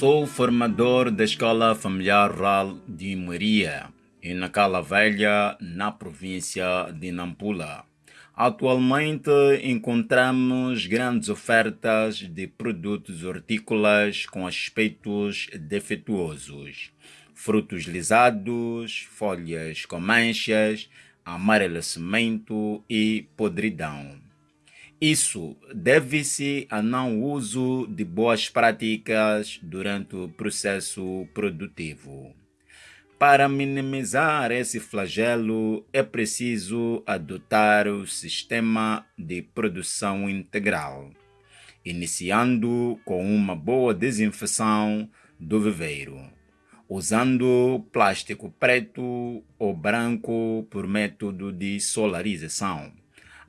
Sou formador da Escola Familiar Rural de Maria, em Nacala Velha, na província de Nampula. Atualmente encontramos grandes ofertas de produtos hortícolas com aspectos defeituosos. Frutos lisados, folhas com manchas, amarelecimento e podridão. Isso deve-se a não uso de boas práticas durante o processo produtivo. Para minimizar esse flagelo, é preciso adotar o sistema de produção integral, iniciando com uma boa desinfecção do viveiro, usando plástico preto ou branco por método de solarização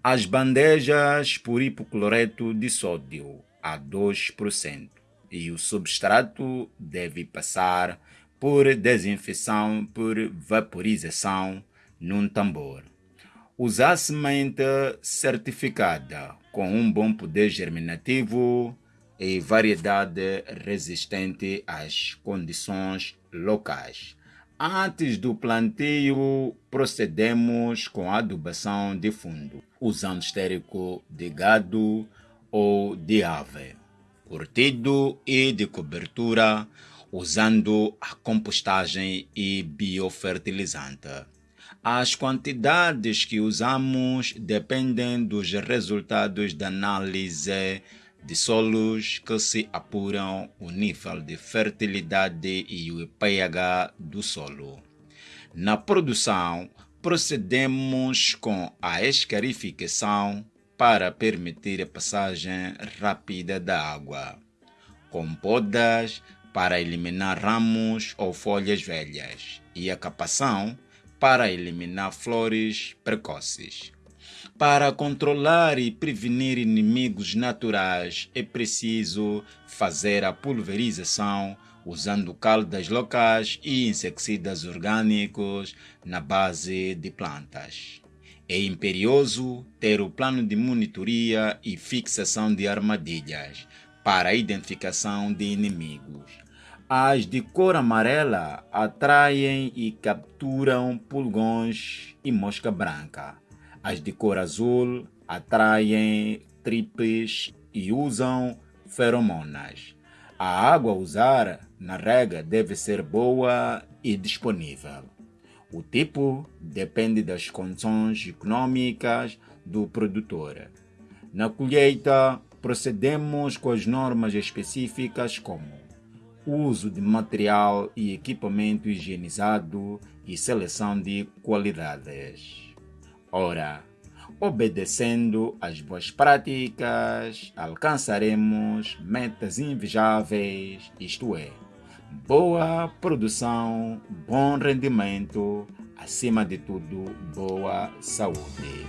as bandejas por hipocloreto de sódio a 2% e o substrato deve passar por desinfecção por vaporização num tambor. Usar semente certificada com um bom poder germinativo e variedade resistente às condições locais. Antes do plantio, procedemos com a adubação de fundo, usando estérico de gado ou de ave, curtido e de cobertura, usando a compostagem e biofertilizante. As quantidades que usamos dependem dos resultados da análise de solos que se apuram o nível de fertilidade e o pH do solo. Na produção, procedemos com a escarificação para permitir a passagem rápida da água, com podas para eliminar ramos ou folhas velhas e a capação para eliminar flores precoces. Para controlar e prevenir inimigos naturais é preciso fazer a pulverização usando caldas locais e inseticidas orgânicos na base de plantas. É imperioso ter o plano de monitoria e fixação de armadilhas para a identificação de inimigos. As de cor amarela atraem e capturam pulgões e mosca branca. As de cor azul atraem tripes e usam feromonas. A água a usar na rega deve ser boa e disponível. O tipo depende das condições econômicas do produtor. Na colheita, procedemos com as normas específicas como uso de material e equipamento higienizado e seleção de qualidades. Ora, obedecendo às boas práticas, alcançaremos metas invejáveis, isto é, boa produção, bom rendimento, acima de tudo, boa saúde.